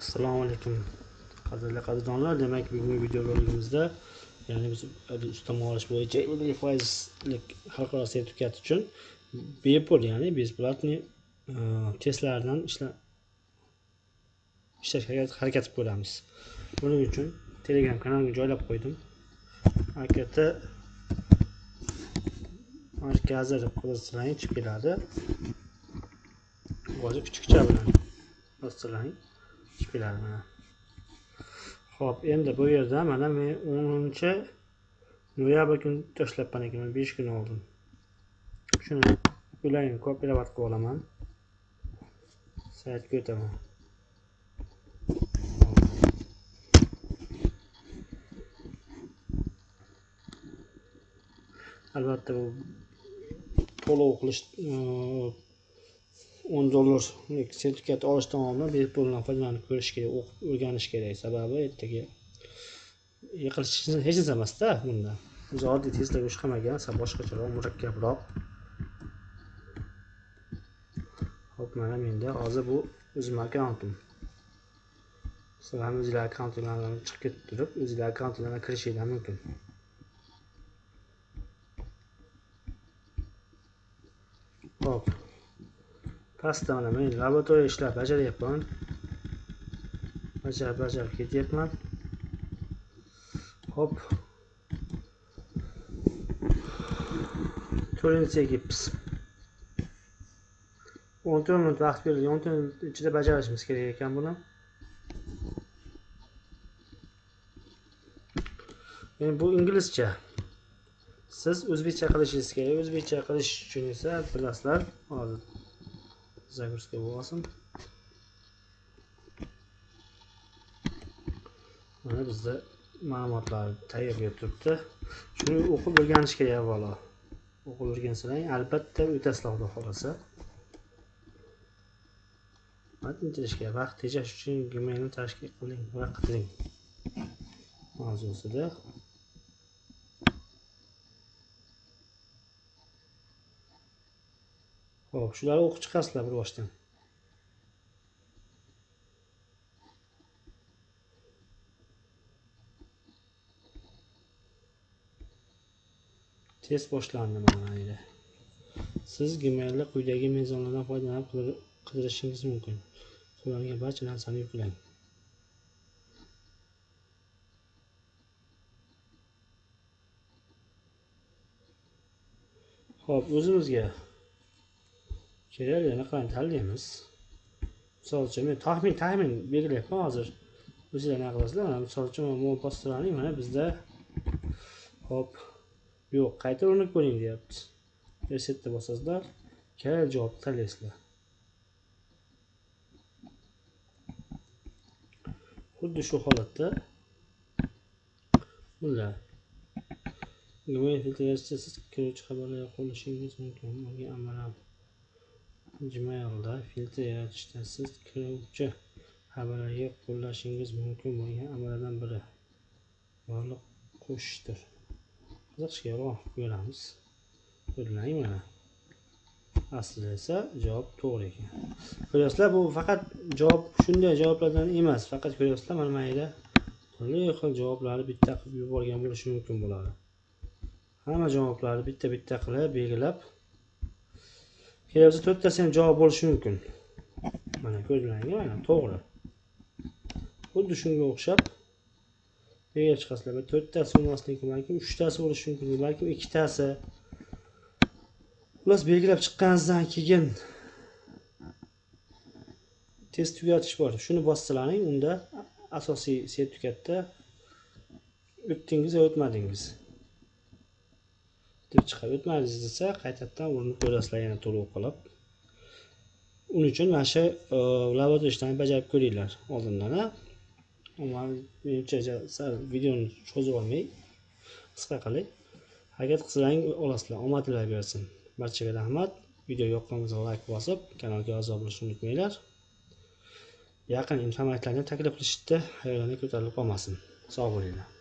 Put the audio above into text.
assalomu alaykum qadrli qadrdonlar. Demak bugungi video roligimizda ya'ni biz ustama olish bo'yicha ellik foizlik xalqaro sertifikat uchun bepul ya'ni bесплатный e, testlardan ishlashga harakat ko'ramiz buning uchun telegram kanalimga joylab qo'ydim. Akt markazi deb qidirsangiz chiqib keladi. Hozir kichikcha bilan. Bostirlang keladi mana. Ho'p endi bu yerda mana men o'ninchi noyabr kuni tashlabman ekanman besh kun oldin. Shuni ularni kopirovat qilib olaman. Saytga o'taman. Albatta bu to'lov qilish o'n dollarlik sertifikat olish oldin bepuldan foydalanib ko'rish kerak o'qib o'rganish kerak sababi ertaga yiqilish hech narsa emasda bunda. Biz oddiy testlarga o'xshamagan qilmagan boshqacharoq murakkabroq. Hop mana menda hozir bu o'zimni akkauntim. Sizlar ham o'zinglar akkauntinglardan chiqib ketib turib o'zinglar akkauntinglardan kirishinglar mumkin. Hop pastda mana men laboratoriya ishlar bajaryapman. Bajarib bajarib ketyapman. Hop. To'rtinchisiga gips o'n to'rt minut vaqt berilgan o'n to'rt minut ichida bajarishimiz kerak ekan buni. Endi bu inglizcha. Siz o'zbekcha qilishingiz kerak. O'zbekcha qilish uchun esa bilasizlar hozir загрузка bo'lsin mana bizda ma'lumotlar tayyorga turibdi shuni o'qib o'rganish kerak avvalo o'qib o'rgansang albatta o'tasizlar xudo xohlasa matn intilishga vaqt tejash uchun gmailni tashkil qiling va qiling mavzusida ho'p shularni o'qib chiqasizlar bir boshdan. Test boshlandi mana mayli. Siz Gmailda quyidagi mezonlardan foydalanib qidirishingiz mumkin. Qo'llangan barcha narsani yuklang. ho'p o'zimizga kerak anaqani tanlaymiz misol uchun men taxmin taxmin belgilayapman hozir. O'zinglar anaqa qilasizlar? Mana misol uchun mana postraning mana bizda hop yo'q qayta urinib ko'ring deyapti. Resetni bosasizlar kerak javobni tanlaysizlar. Xuddi shu holatda bunday gmail filtrasiya siz kiruvchi xabarlarga qo'nishingiz mumkin unga amalan Gmailda filtr yaratishda siz kiruvchi xabarlarga qo'llashingiz mumkin bo'lgan amallardan biri. Yorliq qo'shishdir qiziqishga ko'ramiz. ko'rlang mana aslida esa javob to'g'ri ekan. Ko'ryapsizlar bu faqat javob shunday javoblardan emas faqat ko'ryapsizlar mana mayda turli xil javoblarni bitta qilib yuborgan bo'lishi mumkin bo'ladi. Hamma javoblarni bitta bitta qilib belgilab kelasi to'rttasi ham javob bo'lishi mumkin. Mana ko'zlaringga mana to'g'ri. Xuddi shunga o'xshab nega chiqasizlar? To'rttasi bo'lmasligi balkim uchtasi bo'lishi mumkin balkim ikkitasi. Xullas belgilab chiqqaningizdan keyin test tugatish bor. Shuni bossalaring unda asosiy sertifikatda o'tdingiz yo o'tmadingiz. Deb chiqadi o'tmadingiz desa qaytadan urinib ko'rasizlar yana to'lov qilib uning uchun mana shu e, ishlarni bajarib ko'ringlar. Oldindan menimcha sal videoni cho'zib olmay qisqa qilay. Harakat qilsalaring olasizlar omadinglar bersin. Barchaga rahmat. Video yoqqan bo'lsa layk bosib kanalga a'zo bo'lishni unutmanglar. Yaqin imkoniyatlarni taklif qilishda xayolini ko'tarilib qolmasin. Sog' bo'linglar.